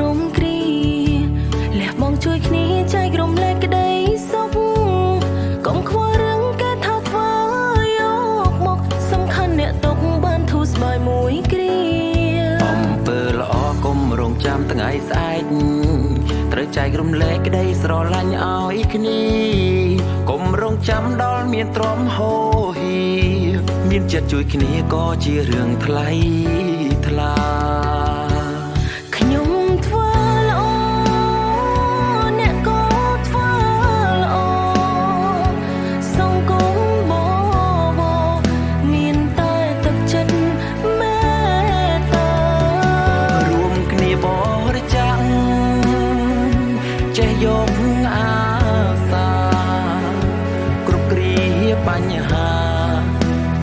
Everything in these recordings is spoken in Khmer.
ក្រុមគ្រាលះបងជួយគ្នាចែករំលែកក្តីសុខកុំខ្វល់រឿងគេថាធ្វើយកមកសំខាន់អ្នកຕົកបានធូរស្បើយមួយគ្រាអំពើល្អកុំរងចាំថ្ងៃស្អែកត្រូវចែករំលែកក្តីស្រឡាញ់ឲ្យគ្នាកុំរងចាំដល់មានទ្រាំហូរហៀមានចិត្តជួយគ្នាក៏ជារឿងថ្លៃថ្លា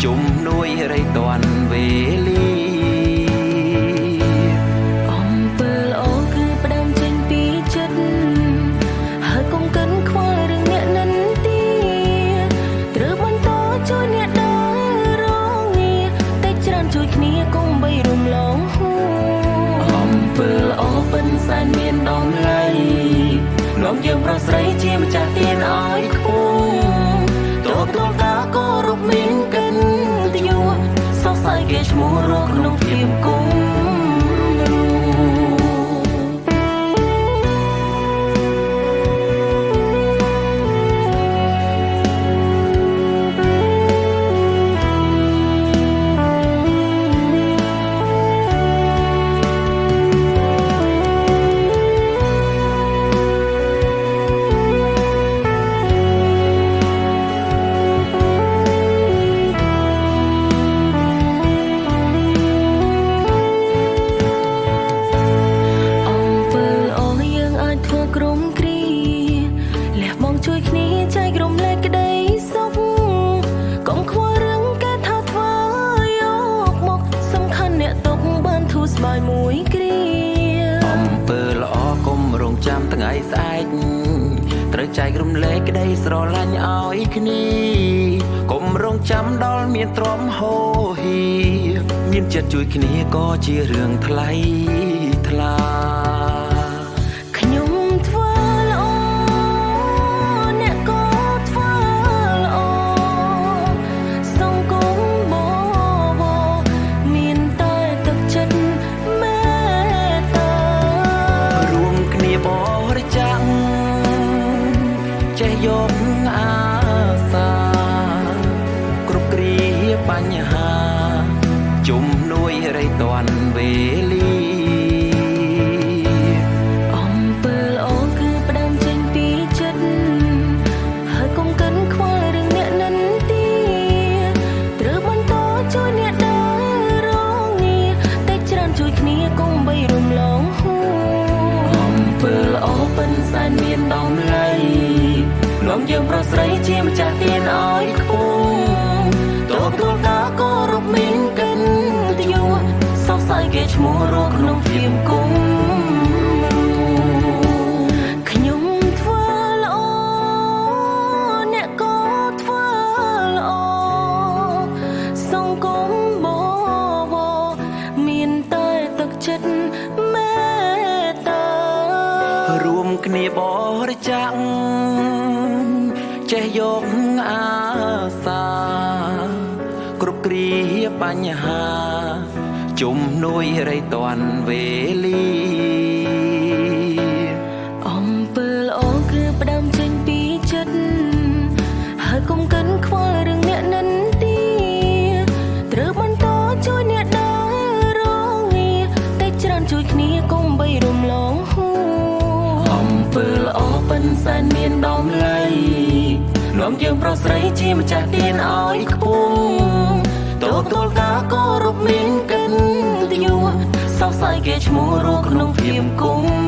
ជំនួយរៃតាន់វេលាអំពើល្អគឺផ្ដើមចេញពីចិត្តហើយកុំកិនខ្វល់រឿងអ្នកនិន្ទាត្រូវបន្តជួយអ្នកដែលរងងារតែច្រើនជួយគ្នាកុំបីរំលងហួរអំពើល្អពិនសែនមានតម្លៃនាំយើងប្រុសស្រីជាម្ចាស់ទានឲ្យខ្ពស់តបតការគោរពមានកិនទយុសរសើរគេ ឈ្មោះរស់ក្នុងភាពគុំ ចាំថ្ងៃស្អែកត្រូវចែករំលែកក្តីស្រឡាញ់ឲ្យគ្នាកុំរងចាំដល់មានទ្រាំហូរហៀមានចិត្តជួយគ្នាក៏ជារឿងថ្លៃថ្លា ញ្ហាជំនួយរៃតាន់វេលាអំពើល្អគឺផ្ដើមចេញពីចិត្តហើយកុំកិនខ្វល់រឿងអ្នកនិន្ទាត្រូវបន្តជួយអ្នកដែលរងងារតែច្រើនជួយគ្នាកុំបីរំលងហួរអំពើល្អពិនសែនមានតម្លៃនាំយើងប្រុសស្រីជាម្ចាស់ទានឲ្យខ្ពស់ ឈ្មោះរស់ក្នុងភាពគុំរូខ្ញុំធ្វើល្អអ្នកក៏ធ្វើល្អសង្គមបបមានតែទឹកចិត្តមេត្តារួមគ្នាបរិច្ចាគចេះយកអាសាគ្រប់គ្រាបញ្ហា ជំនួយរៃតាន់វេលាអំពើល្អគឺផ្ដើមចេញពីចិត្តហើយកុំកិនខ្វល់រឿងអ្នកនិន្ទាត្រូវបន្តជួយអ្នកដែលរងងារតែច្រើនជួយគ្នាកុំបីរំលងហួរអំពើល្អពិនសែនមានតម្លៃនាំយើងប្រុសស្រីជាម្ចាស់ទានឲ្យខ្ពស់ តបតការគោរពមានកិនទយុសរសើរគេឈ្មោះរស់ក្នុងភាពគុំ